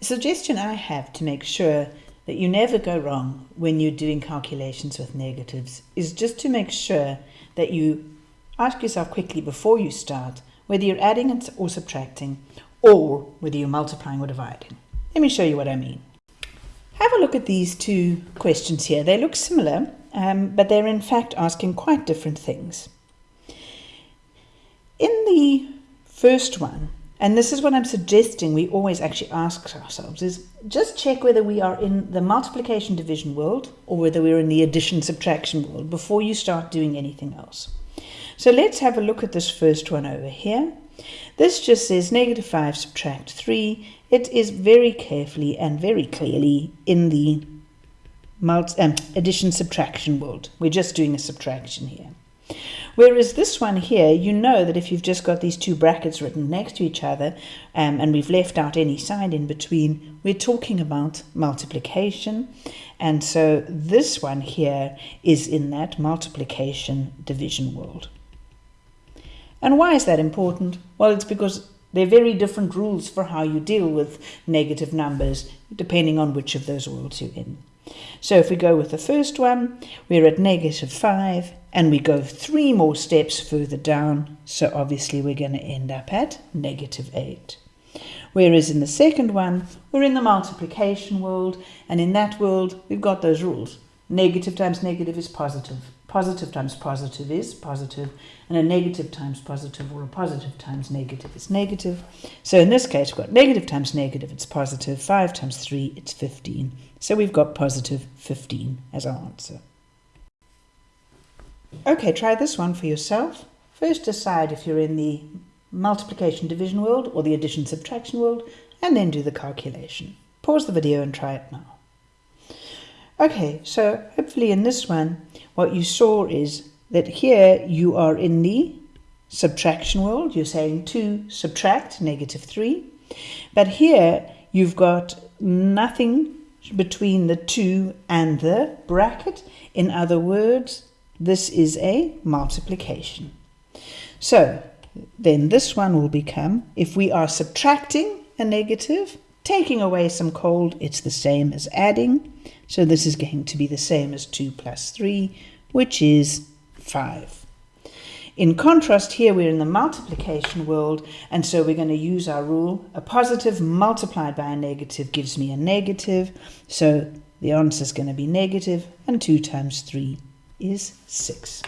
A suggestion I have to make sure that you never go wrong when you're doing calculations with negatives is just to make sure that you ask yourself quickly before you start whether you're adding or subtracting or whether you're multiplying or dividing. Let me show you what I mean. Have a look at these two questions here. They look similar, um, but they're in fact asking quite different things. In the first one, and this is what I'm suggesting we always actually ask ourselves is just check whether we are in the multiplication division world or whether we're in the addition subtraction world before you start doing anything else. So let's have a look at this first one over here. This just says negative 5 subtract 3. It is very carefully and very clearly in the um, addition subtraction world. We're just doing a subtraction here. Whereas this one here, you know that if you've just got these two brackets written next to each other um, and we've left out any sign in between, we're talking about multiplication. And so this one here is in that multiplication division world. And why is that important? Well, it's because there are very different rules for how you deal with negative numbers depending on which of those worlds you're in. So if we go with the first one, we're at negative 5 and we go three more steps further down. So obviously we're going to end up at negative 8. Whereas in the second one, we're in the multiplication world and in that world we've got those rules. Negative times negative is positive. Positive times positive is positive, and a negative times positive or a positive times negative is negative. So in this case, we've got negative times negative, it's positive. 5 times 3, it's 15. So we've got positive 15 as our answer. Okay, try this one for yourself. First decide if you're in the multiplication division world or the addition subtraction world, and then do the calculation. Pause the video and try it now. Okay, so hopefully in this one, what you saw is that here you are in the subtraction world. You're saying 2 subtract negative 3. But here you've got nothing between the 2 and the bracket. In other words, this is a multiplication. So then this one will become, if we are subtracting a negative, taking away some cold, it's the same as adding. So this is going to be the same as 2 plus 3, which is 5. In contrast, here we're in the multiplication world, and so we're going to use our rule. A positive multiplied by a negative gives me a negative, so the answer is going to be negative, and 2 times 3 is 6.